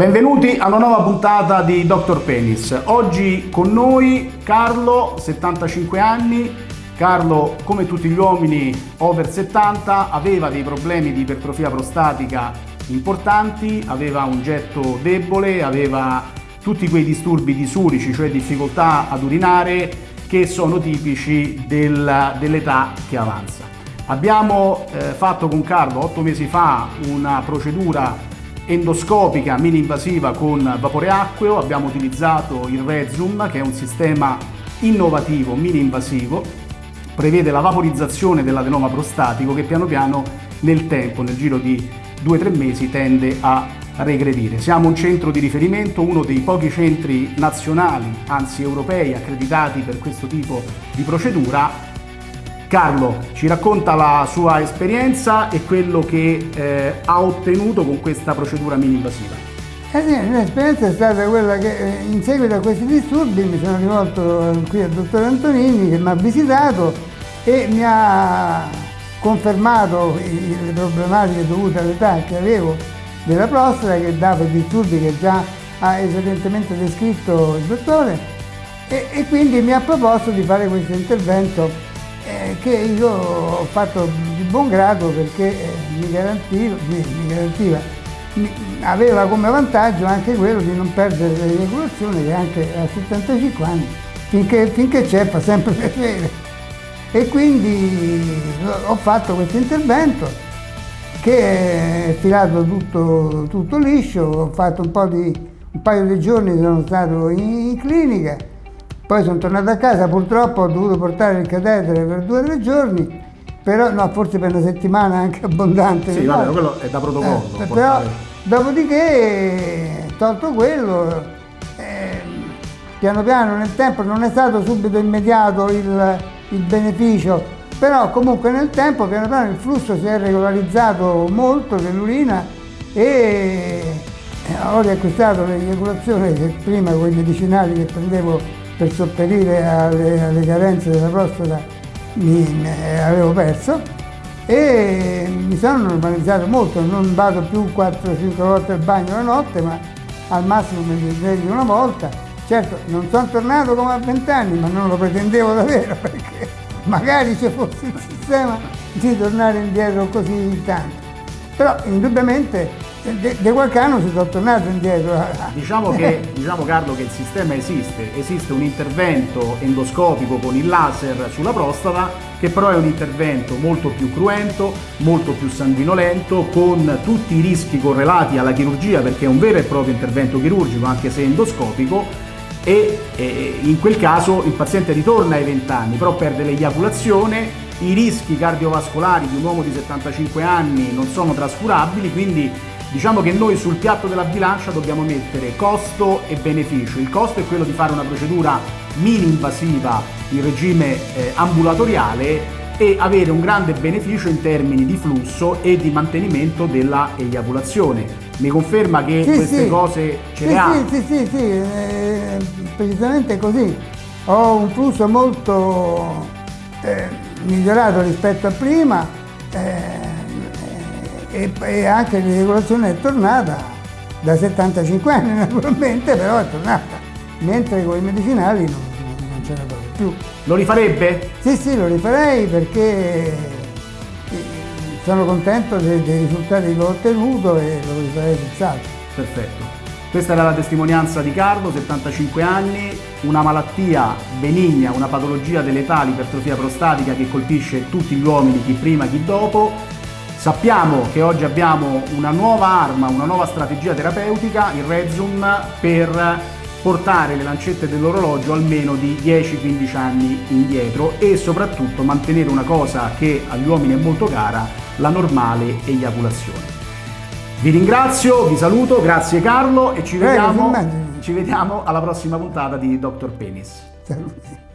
Benvenuti a una nuova puntata di Dr. Penis. Oggi con noi Carlo, 75 anni. Carlo, come tutti gli uomini over 70, aveva dei problemi di ipertrofia prostatica importanti, aveva un getto debole, aveva tutti quei disturbi disurici, cioè difficoltà ad urinare, che sono tipici del, dell'età che avanza. Abbiamo eh, fatto con Carlo otto mesi fa una procedura endoscopica mini invasiva con vapore acqueo, abbiamo utilizzato il Rezum che è un sistema innovativo mini invasivo, prevede la vaporizzazione dell'adenoma prostatico che piano piano nel tempo, nel giro di 2-3 mesi, tende a regredire. Siamo un centro di riferimento, uno dei pochi centri nazionali, anzi europei, accreditati per questo tipo di procedura Carlo ci racconta la sua esperienza e quello che eh, ha ottenuto con questa procedura mini invasiva. Eh sì, l'esperienza è stata quella che eh, in seguito a questi disturbi mi sono rivolto qui al dottor Antonini che mi ha visitato e mi ha confermato le problematiche dovute all'età che avevo della prostata che dava i disturbi che già ha esattamente descritto il dottore e, e quindi mi ha proposto di fare questo intervento che io ho fatto di buon grado perché eh, mi, garantiva, mi, garantiva aveva come vantaggio anche quello di non perdere l'eiaculazione che anche a 75 anni, finché, c'è fa sempre piacere. E quindi ho fatto questo intervento che è filato tutto, tutto liscio, ho fatto un, di, un paio di giorni, sono stato in, in clinica poi sono tornato a casa, purtroppo ho dovuto portare il catetere per due o tre giorni, però no, forse per una settimana anche abbondante. Sì, vabbè, quello è da protocollo. Eh, però, dopodiché, tolto quello, eh, piano piano nel tempo non è stato subito immediato il, il beneficio, però comunque nel tempo piano piano il flusso si è regolarizzato molto dell'urina e ho riacquistato l'eiaculazione che prima con i medicinali che prendevo per sopperire alle, alle carenze della prostata mi, mi, avevo perso e mi sono normalizzato molto, non vado più 4-5 volte al bagno la notte, ma al massimo mi sveglio una volta. Certo, non sono tornato come a 20 anni, ma non lo pretendevo davvero perché magari ci fosse il sistema di tornare indietro così tanto. Però indubbiamente di qualche anno si sono tornato indietro. Diciamo, che, diciamo Carlo che il sistema esiste, esiste un intervento endoscopico con il laser sulla prostata che però è un intervento molto più cruento, molto più sanguinolento, con tutti i rischi correlati alla chirurgia perché è un vero e proprio intervento chirurgico anche se endoscopico e, e in quel caso il paziente ritorna ai 20 anni però perde l'eiaculazione i rischi cardiovascolari di un uomo di 75 anni non sono trascurabili, quindi Diciamo che noi sul piatto della bilancia dobbiamo mettere costo e beneficio. Il costo è quello di fare una procedura mini invasiva in regime eh, ambulatoriale e avere un grande beneficio in termini di flusso e di mantenimento della eiaculazione. Mi conferma che sì, queste sì. cose ce sì, le ha? Sì, sì, sì, eh, precisamente così. Ho un flusso molto eh, migliorato rispetto a prima. Eh, e, e anche l'irregolazione è tornata da 75 anni naturalmente, però è tornata, mentre con i medicinali non, non c'era proprio più. Lo rifarebbe? Sì, sì, lo rifarei perché eh, sono contento dei, dei risultati che ho ottenuto e lo rifarei senz'altro. Perfetto. Questa era la testimonianza di Carlo, 75 anni, una malattia benigna, una patologia dell'età, l'ipertrofia prostatica che colpisce tutti gli uomini, chi prima, chi dopo, Sappiamo che oggi abbiamo una nuova arma, una nuova strategia terapeutica, il Rezum, per portare le lancette dell'orologio almeno di 10-15 anni indietro e soprattutto mantenere una cosa che agli uomini è molto cara, la normale eiaculazione. Vi ringrazio, vi saluto, grazie Carlo e ci vediamo, ci vediamo alla prossima puntata di Dr. Penis. Saluti.